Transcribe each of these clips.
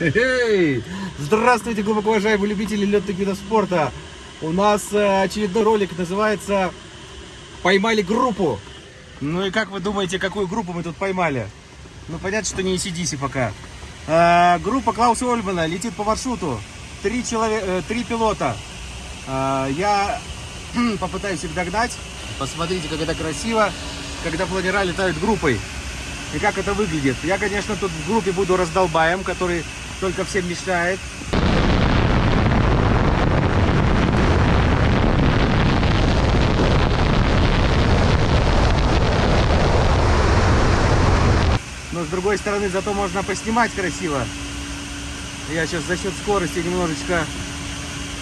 Эй! Здравствуйте, глубоко уважаемые любители летных видов спорта. У нас э, очередной ролик называется «Поймали группу». Ну и как вы думаете, какую группу мы тут поймали? Ну понятно, что не ACDC пока. Э, группа Клауса Ольмана летит по маршруту. Три, человека, э, три пилота. Э, я попытаюсь их догнать. Посмотрите, как это красиво, когда планера летают группой. И как это выглядит. Я, конечно, тут в группе буду раздолбаем, который только всем мешает. Но с другой стороны, зато можно поснимать красиво. Я сейчас за счет скорости немножечко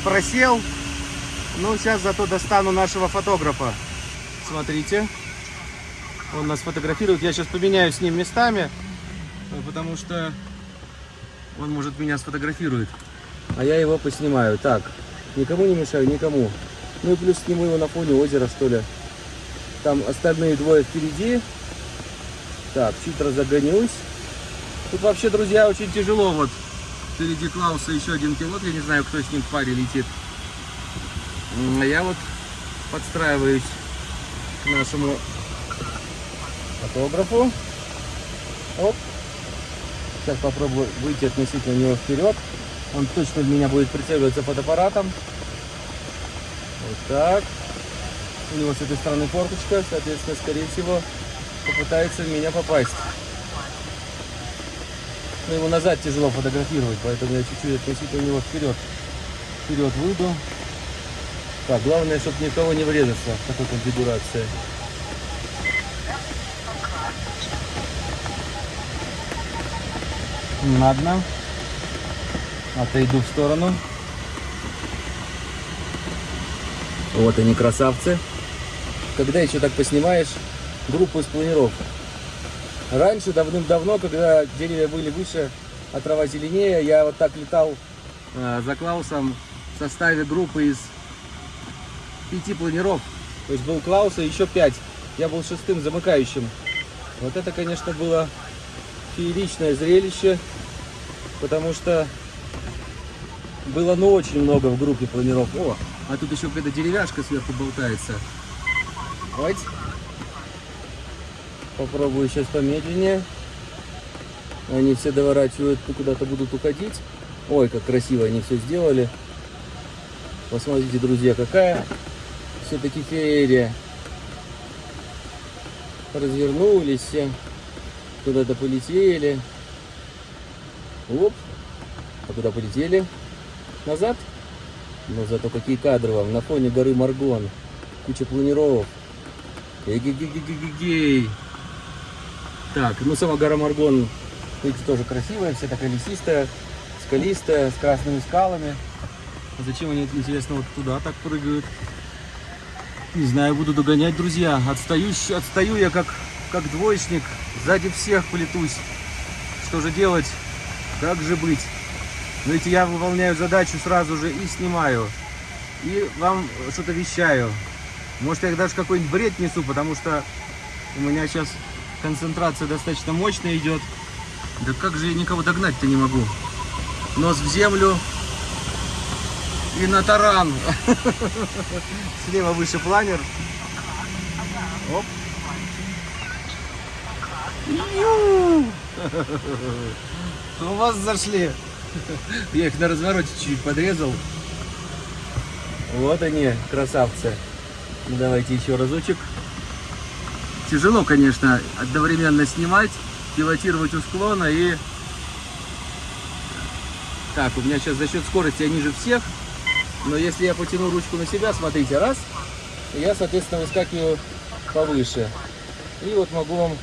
просел. Ну, сейчас зато достану нашего фотографа. Смотрите. Он нас фотографирует. Я сейчас поменяюсь с ним местами, потому что он может меня сфотографирует. А я его поснимаю. Так, никому не мешаю, никому. Ну и плюс сниму его на фоне озера, что ли. Там остальные двое впереди. Так, чуть разогонюсь. Тут вообще, друзья, очень тяжело. Вот впереди Клауса еще один пилот. Я не знаю, кто с ним в паре летит. А я вот подстраиваюсь к нашему фотографу. Оп. Сейчас попробую выйти относительно него вперед. Он точно в меня будет прицеливаться фотоаппаратом. Вот так. У него с этой стороны форточка, соответственно, скорее всего, попытается в меня попасть. Но его назад тяжело фотографировать, поэтому я чуть-чуть относительно него вперед. Вперед выйду. Так, главное, чтобы никого не врезаться в такой конфигурации. Ладно. Отойду в сторону. Вот они, красавцы. Когда еще так поснимаешь группу из планиров? Раньше, давным-давно, когда деревья были выше, а трава зеленее, я вот так летал э, за Клаусом в составе группы из пяти планиров. То есть был Клаус и еще пять. Я был шестым замыкающим. Вот это, конечно, было фееричное зрелище, потому что было ну очень много в группе планиров. О, а тут еще какая-то деревяшка сверху болтается. Вот. Попробую сейчас помедленнее. Они все доворачивают, куда-то будут уходить. Ой, как красиво они все сделали. Посмотрите, друзья, какая все-таки феерия. Развернулись все. Куда-то полетели. Оп. А куда полетели? Назад? Но зато какие кадры вам. На фоне горы Маргон. Куча планиров. Эгегегегегей. Так, ну сама гора Маргон, видите, тоже красивая, вся такая лесистая, скалистая, с красными скалами. А зачем они, интересно, вот туда так прыгают? Не знаю, буду догонять, друзья. Отстаю, отстаю я как, как двоечник, сзади всех полетусь. Что же делать? Как же быть? Но ведь я выполняю задачу сразу же и снимаю. И вам что-то вещаю. Может, я даже какой-нибудь бред несу, потому что у меня сейчас концентрация достаточно мощная идет. Да как же я никого догнать-то не могу? Нос в землю и на таран. Слева выше планер. Оп. У вас зашли. Я их на развороте чуть-чуть подрезал. Вот они, красавцы. Ну, давайте еще разочек. Тяжело, конечно, одновременно снимать, пилотировать у склона и... Так, у меня сейчас за счет скорости я ниже всех. Но если я потяну ручку на себя, смотрите, раз, я, соответственно, выскакиваю повыше. И вот могу вам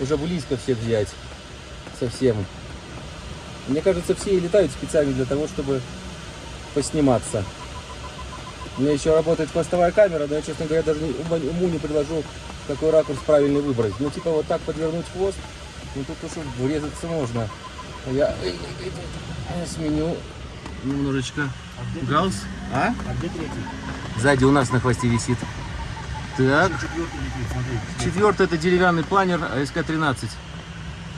уже близко всех взять. Совсем. Мне кажется, все и летают специально для того, чтобы посниматься. У меня еще работает хвостовая камера, но я, честно говоря, даже уму не предложу, какой ракурс правильный выбрать. Ну, типа вот так подвернуть хвост, ну тут уж врезаться можно. Я сменю немножечко гаусс. А? А где третий? Сзади у нас на хвосте висит. Так. Четвертый летит. Четвертый это деревянный планер АСК-13.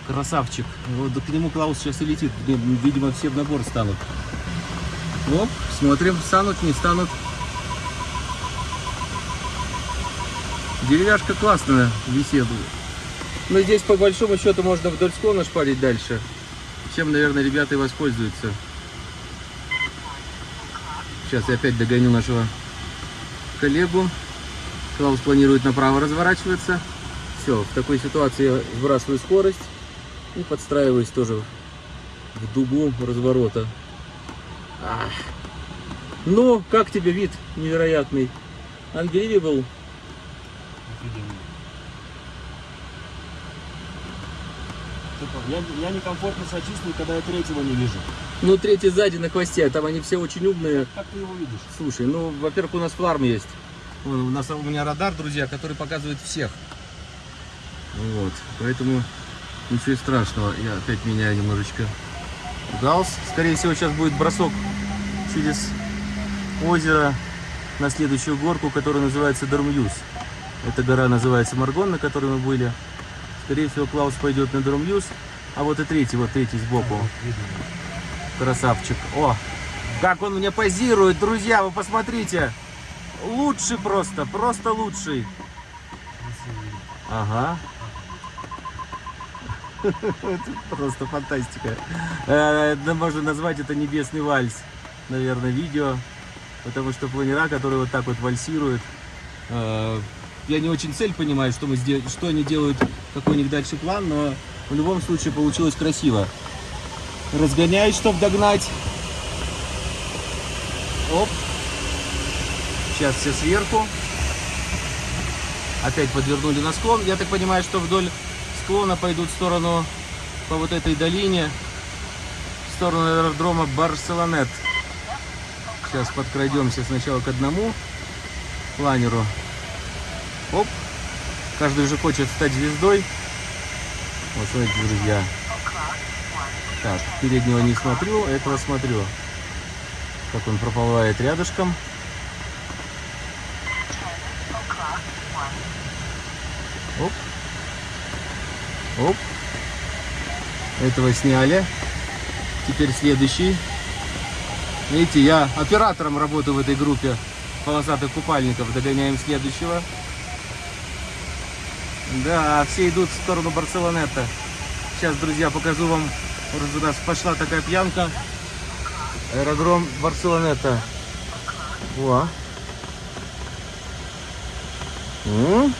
Красавчик. Вот к нему Клаус сейчас и летит. Видимо, все в набор станут. Оп, смотрим, станут, не станут. Деревяшка классная висит. Но здесь по большому счету можно вдоль склона шпарить дальше. Чем, наверное, ребята и воспользуются. Сейчас я опять догоню нашего коллегу. Клаус планирует направо разворачиваться. Все, в такой ситуации я сбрасываю скорость и подстраиваюсь тоже в дугу разворота. Ах. Ну, как тебе вид невероятный? Unbelievable. Я, я некомфортно себя чувствую, когда я третьего не вижу. Ну, третий сзади на хвосте, там они все очень умные. Как ты его видишь? Слушай, ну, во-первых, у нас фларм есть. У нас у меня радар, друзья, который показывает всех. Вот, поэтому ничего страшного. Я опять меняю немножечко галс. Скорее всего, сейчас будет бросок через озеро на следующую горку, которая называется Дармьюз. Эта гора называется Маргон, на которой мы были. Скорее всего, Клаус пойдет на Дармьюз. А вот и третий, вот третий сбоку. Красавчик. О, как он мне позирует, друзья, вы посмотрите. Лучший просто, просто лучший. Ага. Просто фантастика. Э, Можно назвать это небесный вальс, наверное, видео. Потому что планера, которые вот так вот вальсируют, э, я не очень цель понимаю, что, мы сдел- что они делают, какой у них дальше план, но в любом случае получилось красиво. Разгоняюсь, чтобы догнать. Оп. Сейчас все сверху. Опять подвернули на склон. Я так понимаю, что вдоль склона пойдут в сторону по вот этой долине, в сторону аэродрома Барселонет. Сейчас подкрадемся сначала к одному планеру. Оп. Каждый уже хочет стать звездой. Вот смотрите, друзья. Так, переднего не смотрю, а этого смотрю. Как он проплывает рядышком. Оп. Этого сняли. Теперь следующий. Видите, я оператором работаю в этой группе полосатых купальников. Догоняем следующего. Да, все идут в сторону Барселонета. Сейчас, друзья, покажу вам. Нас пошла такая пьянка. Аэродром Барселонета. О. М?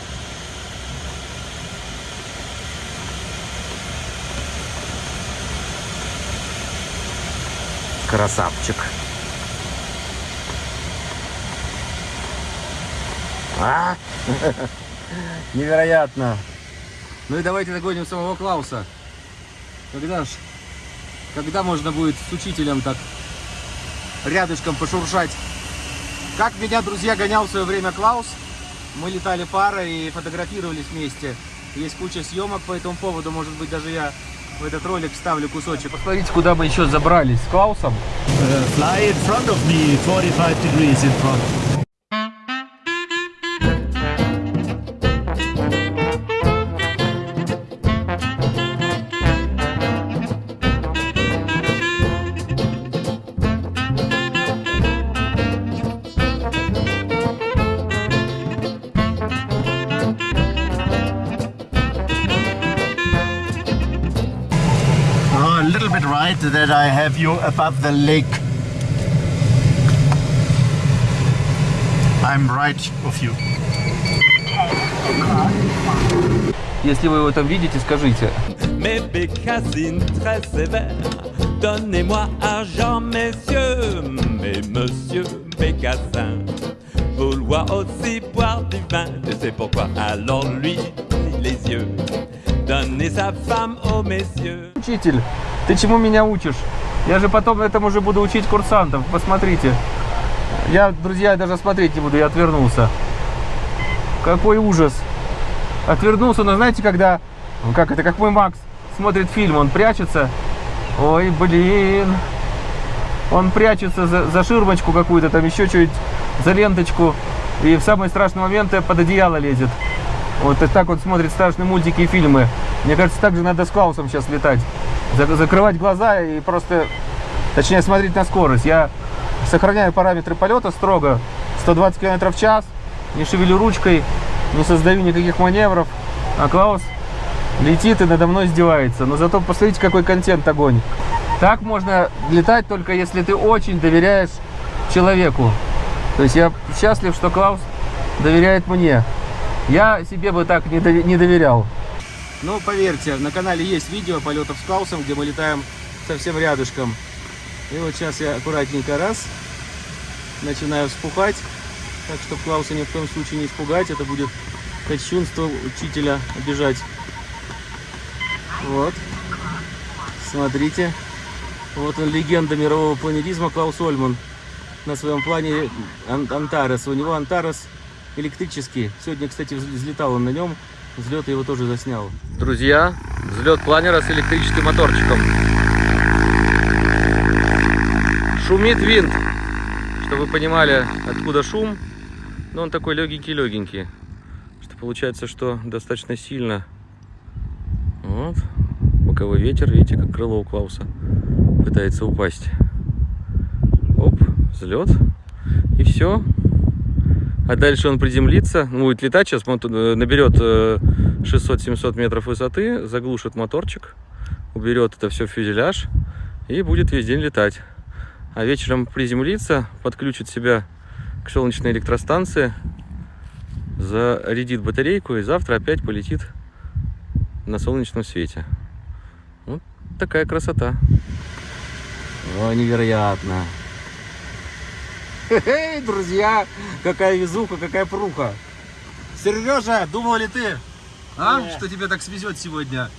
Красавчик. А? Невероятно. Ну и давайте догоним самого Клауса. Когда ж, когда можно будет с учителем так рядышком пошуршать? Как меня, друзья, гонял в свое время Клаус. Мы летали парой и фотографировались вместе. Есть куча съемок по этому поводу. Может быть, даже я в этот ролик вставлю кусочек. Посмотрите, куда мы еще забрались с Клаусом. Uh, fly in front of me, 45 degrees in front. have you above the lake. I'm right of you. Если вы его там видите, скажите. Mes bécassines très sévères, donnez-moi argent, messieurs, mais monsieur Bécassin vouloir aussi boire du vin, je sais pourquoi, alors lui, les yeux, Donnez sa femme aux messieurs. Учитель, ты чему меня учишь? Я же потом этому уже буду учить курсантов. Посмотрите. Я, друзья, даже смотреть не буду, я отвернулся. Какой ужас. Отвернулся, но знаете, когда, ну, как это, как мой Макс смотрит фильм, он прячется. Ой, блин. Он прячется за, за ширмочку какую-то, там еще чуть за ленточку. И в самые страшные моменты под одеяло лезет. Вот так вот смотрит страшные мультики и фильмы. Мне кажется, так же надо с Клаусом сейчас летать. За- Закрывать глаза и просто, точнее, смотреть на скорость. Я сохраняю параметры полета строго. 120 км в час, не шевелю ручкой, не создаю никаких маневров. А Клаус летит и надо мной издевается. Но зато посмотрите, какой контент огонь. Так можно летать только если ты очень доверяешь человеку. То есть я счастлив, что Клаус доверяет мне. Я себе бы так не, не доверял. Ну, поверьте, на канале есть видео полетов с Клаусом, где мы летаем совсем рядышком. И вот сейчас я аккуратненько раз, начинаю вспухать. Так, чтобы Клауса ни в коем случае не испугать. Это будет кощунство учителя обижать. Вот. Смотрите. Вот он, легенда мирового планеризма Клаус Ольман на своем плане Ан- Антарес. У него Антарес электрический. Сегодня, кстати, вз- взлетал он на нем. Взлет его тоже заснял. Друзья, взлет планера с электрическим моторчиком. Шумит винт. Чтобы вы понимали, откуда шум. Но он такой легенький-легенький. Что получается, что достаточно сильно. Вот. Боковой ветер, видите, как крыло у Клауса пытается упасть. Оп, взлет. И все. А дальше он приземлится, будет летать, сейчас он э, наберет э, 600-700 метров высоты, заглушит моторчик, уберет это все в фюзеляж и будет весь день летать. А вечером приземлится, подключит себя к солнечной электростанции, зарядит батарейку и завтра опять полетит на солнечном свете. Вот такая красота. О, невероятно. Эй, друзья, какая везуха, какая пруха. Сережа, думал ли ты, а, Не. что тебя так свезет сегодня?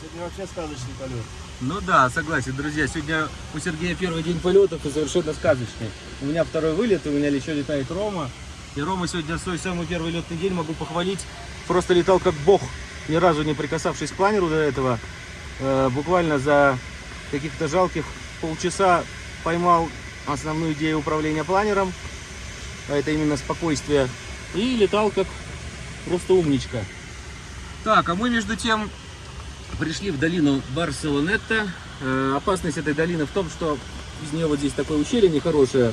Сегодня вообще сказочный полет. Ну да, согласен, друзья. Сегодня у Сергея первый день полетов и совершенно сказочный. У меня второй вылет, и у меня еще летает Рома. И Рома сегодня свой самый первый летный день могу похвалить. Просто летал как бог, ни разу не прикасавшись к планеру до этого. Э, буквально за каких-то жалких полчаса поймал основную идею управления планером. А это именно спокойствие. И летал как просто умничка. Так, а мы между тем пришли в долину Барселонетта. Э, опасность этой долины в том, что из нее вот здесь такое ущелье нехорошее.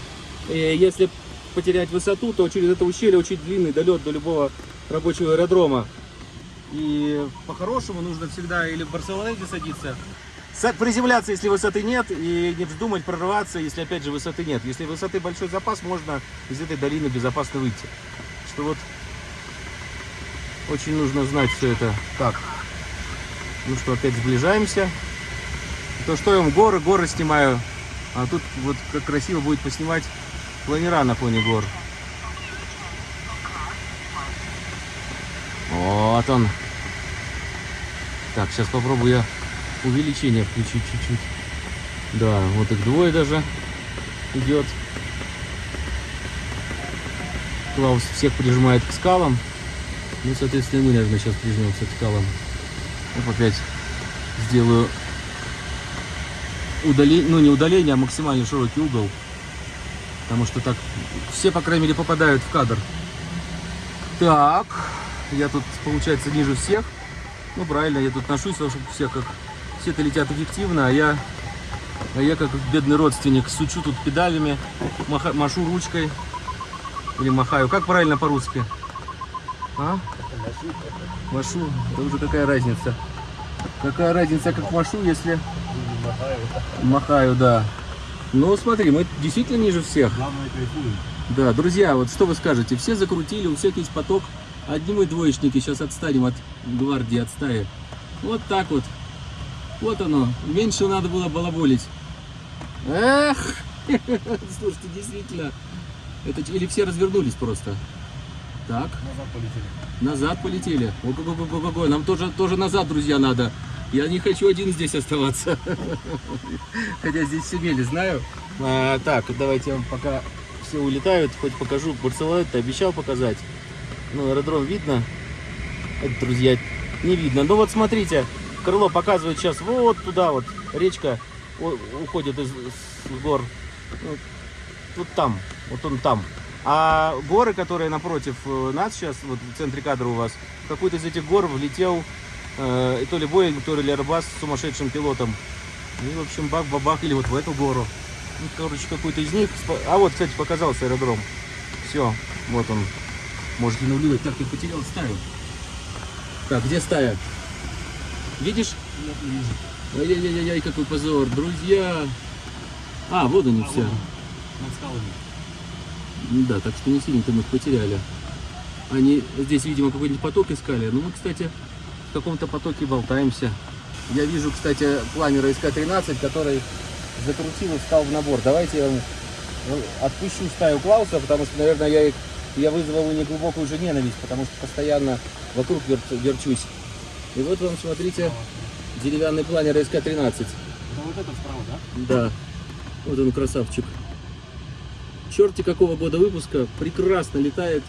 И если потерять высоту, то через это ущелье очень длинный долет до любого рабочего аэродрома. И по-хорошему нужно всегда или в Барселонете садиться, са- приземляться, если высоты нет, и не вздумать прорываться, если опять же высоты нет. Если высоты большой запас, можно из этой долины безопасно выйти. Что вот очень нужно знать все это. Так, ну что, опять сближаемся. То что я вам горы, горы снимаю. А тут вот как красиво будет поснимать планера на фоне гор. Вот он. Так, сейчас попробую я увеличение включить чуть-чуть. Да, вот их двое даже идет. Клаус всех прижимает к скалам. Ну, соответственно, мы, наверное, сейчас прижмемся к скалам. Оп, опять сделаю удаление, ну не удаление, а максимально широкий угол. Потому что так все, по крайней мере, попадают в кадр. Так, я тут, получается, ниже всех. Ну, правильно, я тут ношусь, потому что все как все-то летят эффективно, а я, а я как бедный родственник сучу тут педалями, маха- машу ручкой или махаю. Как правильно по-русски? А? Машу, это уже какая разница? Какая разница, как машу, если махаю, да. Ну, смотри, мы действительно ниже всех. Главное кайфуем. Да, друзья, вот что вы скажете? Все закрутили, у всех есть поток. Одни мы двоечники, сейчас отстанем от гвардии, от стаи. Вот так вот. Вот оно. Меньше надо было балаболить. Эх! Слушайте, действительно. Это или все развернулись просто. Так, Назад полетели. назад полетели. Ого-го-го-го-го. Нам тоже, тоже назад, друзья, надо. Я не хочу один здесь оставаться. Хотя здесь все мели, знаю. А, так, давайте я вам пока все улетают, хоть покажу. Барселону ты обещал показать. Ну, аэродром видно. Это, друзья, не видно. Ну вот смотрите, крыло показывает сейчас вот туда вот. Речка уходит из, из гор. Ну, вот там, вот он там. А горы, которые напротив э, нас сейчас, вот в центре кадра у вас, в какую-то из этих гор влетел Э, то ли Боинг, то ли Airbus с сумасшедшим пилотом. И, в общем, бак-бабах или вот в эту гору. Ну, короче, какой-то из них. А вот, кстати, показался аэродром. Все, вот он. Можете наблюдать. Так, я потерял стаю. Так, где стая? Видишь? Нет, не вижу. Ай-яй-яй-яй, какой позор, друзья. А, вот они А, все. Над скалами. Да, так что не сильно-то мы их потеряли. Они здесь, видимо, какой-нибудь поток искали. Ну, мы, кстати, в каком-то потоке болтаемся. Я вижу, кстати, планера СК-13, который закрутил и встал в набор. Давайте я ну, отпущу стаю Клауса, потому что, наверное, я, их, я вызвал у них глубокую уже ненависть, потому что постоянно вокруг вер- верчусь. И вот вам, смотрите, деревянный планер СК-13. Это вот этот справа, да? Да, вот он красавчик. Черти какого года выпуска, прекрасно летает.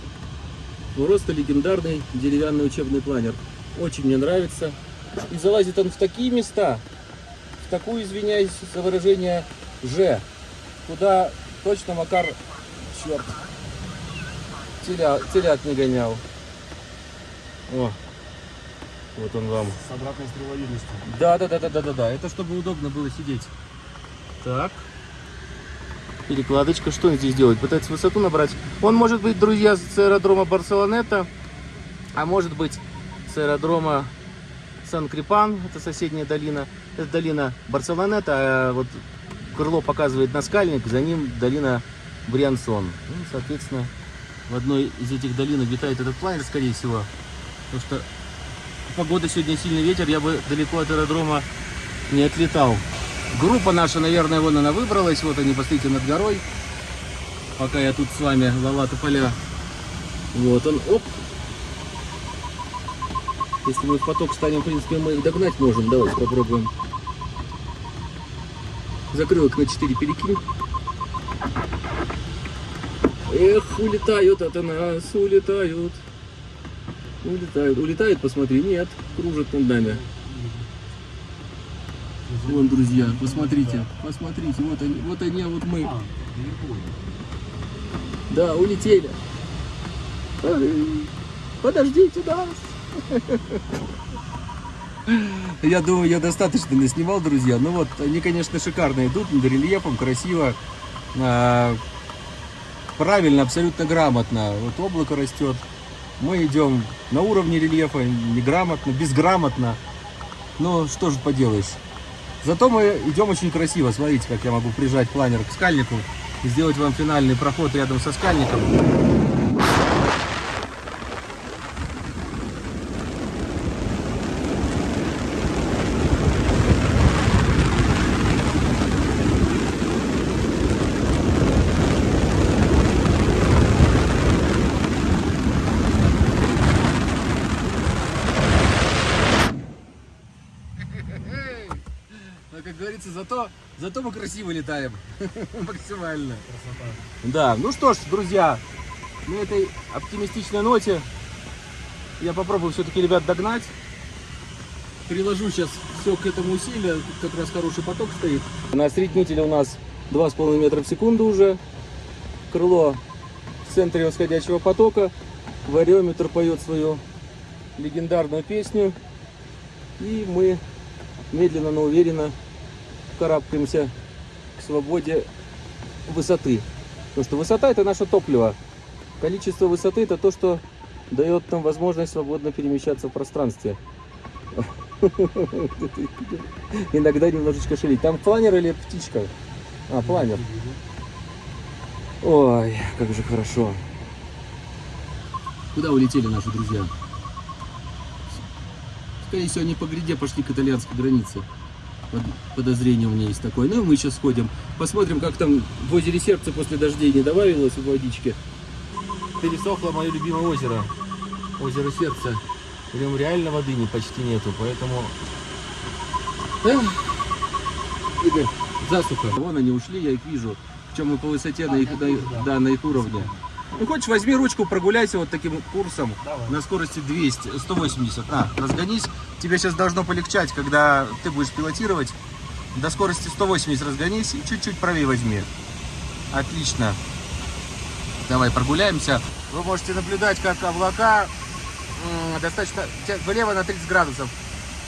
Просто легендарный деревянный учебный планер. Очень мне нравится. И залазит он в такие места, в такую, извиняюсь за выражение, Ж, куда точно Макар, черт, теля, телят не гонял. О, вот он вам. С обратной стреловидностью. Да, да, да, да, да, да, да. Это чтобы удобно было сидеть. Так. Перекладочка. Что он здесь делает? Пытается высоту набрать. Он может быть, друзья, с аэродрома Барселонета, а может быть с аэродрома Сан-Крипан, это соседняя долина. Это долина Барселонета, а вот крыло показывает на скальник, за ним долина Бриансон. Ну, соответственно, в одной из этих долин обитает этот планер, скорее всего. Потому что погода сегодня сильный ветер, я бы далеко от аэродрома не отлетал. Группа наша, наверное, вон она выбралась. Вот они, посмотрите, над горой. Пока я тут с вами лала поля. Вот он, оп. Если мы в поток станем, в принципе, мы их догнать можем. Давайте попробуем. Закрылок на 4 перекинь. Эх, улетают от нас, улетают. Улетают. Улетают, посмотри. Нет, кружат над нами. Вон, друзья, посмотрите. Посмотрите, вот они, вот они, а вот мы. А. Да, улетели. Подождите нас. Я думаю, я достаточно наснимал, друзья. Ну вот, они, конечно, шикарно идут, над рельефом, красиво. А, Правильно, абсолютно грамотно. Вот облако растет. Мы идем на уровне рельефа, неграмотно, безграмотно. Но что же поделаешь. Зато мы идем очень красиво. Смотрите, как я могу прижать планер к скальнику и сделать вам финальный проход рядом со скальником. Как говорится, зато, зато мы красиво летаем. Максимально. Красота. Да, ну что ж, друзья, на этой оптимистичной ноте я попробую все-таки ребят догнать. Приложу сейчас все к этому усилию, тут как раз хороший поток стоит. На осреднителе у нас 2,5 метра в секунду уже. Крыло в центре восходящего потока. Вариометр поет свою легендарную песню. И мы медленно, но уверенно карабкаемся к свободе высоты. Потому что высота это наше топливо. Количество высоты это то, что дает нам возможность свободно перемещаться в пространстве. Иногда немножечко шалить. Там планер или птичка? А, планер. Ой, как же хорошо. Куда улетели наши друзья? Скорее всего, они по гряде пошли к итальянской границе. Под- Подозрение у меня есть такое. Ну, и мы сейчас сходим. Посмотрим, как там в озере сердце после дождей не добавилось в водичке. Пересохло мое любимое озеро. Озеро сердца. В нем реально воды не, почти нету, поэтому... Эх, Игорь, засуха. Вон они ушли, я их вижу. Причем мы по высоте на их, на их- да, на их уровне. Ну, хочешь, возьми ручку, прогуляйся вот таким курсом Давай. на скорости 200, 180. На, разгонись. Тебе сейчас должно полегчать, когда ты будешь пилотировать. До скорости 180 разгонись и чуть-чуть правее возьми. Отлично. Давай прогуляемся. Вы можете наблюдать, как облака достаточно влево на 30 градусов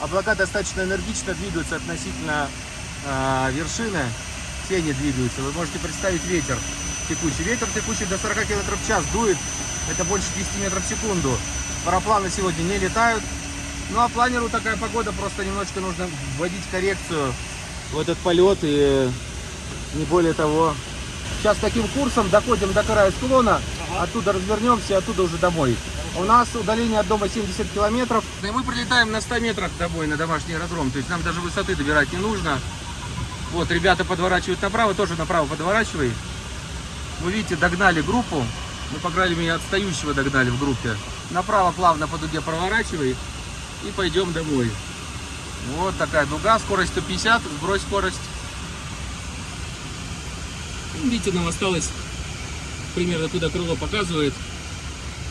Облака достаточно энергично двигаются относительно э, вершины. Тени двигаются. Вы можете представить ветер текущий. Ветер текущий до 40 км в час дует. Это больше 10 метров в секунду. Парапланы сегодня не летают. Ну а планеру такая погода, просто немножко нужно вводить коррекцию в этот полет и не более того. Сейчас таким курсом доходим до края склона, оттуда развернемся, и оттуда уже домой. У нас удаление от дома 70 километров. И мы прилетаем на 100 метрах домой на домашний аэродром, то есть нам даже высоты добирать не нужно. Вот, ребята подворачивают направо, тоже направо подворачивай. Вы видите, догнали группу. Мы, по крайней мере, отстающего догнали в группе. Направо плавно по дуге проворачивай и пойдем домой. Вот такая дуга, скорость 150, сбрось скорость. Видите, нам осталось примерно туда крыло показывает.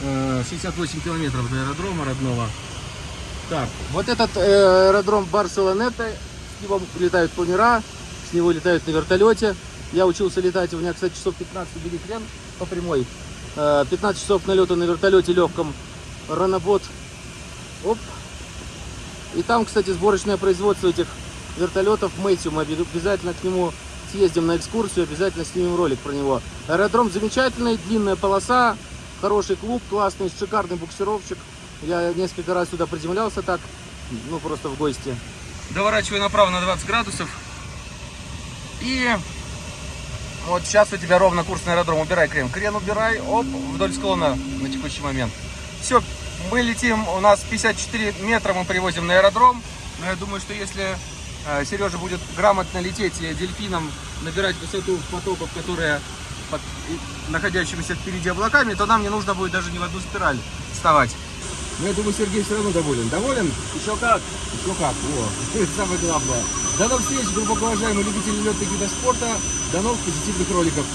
э, 68 километров до аэродрома родного. Так, вот этот э, аэродром Барселонета, с него летают планера, с него летают на вертолете. Я учился летать, у меня, кстати, часов 15 бери хрен по прямой. Э, 15 часов налета на вертолете легком. Ранобот. Оп. И там, кстати, сборочное производство этих вертолетов Мэтью. Мы обязательно к нему съездим на экскурсию, обязательно снимем ролик про него. Аэродром замечательный, длинная полоса, хороший клуб, классный, шикарный буксировщик. Я несколько раз сюда приземлялся так, ну просто в гости. Доворачивай направо на 20 градусов. И вот сейчас у тебя ровно курс на аэродром. Убирай крен. Крен убирай, оп, вдоль склона на текущий момент. Все, мы летим, у нас 54 метра мы привозим на аэродром. Но я думаю, что если э, Сережа будет грамотно лететь и дельфином набирать высоту потоков, которые под находящимися впереди облаками, то нам не нужно будет даже ни в одну спираль вставать. Но я думаю, Сергей все равно доволен. Доволен? Еще как? Еще как, о, это самое главное. До новых встреч, глубоко уважаемые любители летных видов спорта. До новых позитивных роликов.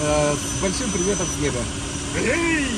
Э, с большим приветом с неба. Эй!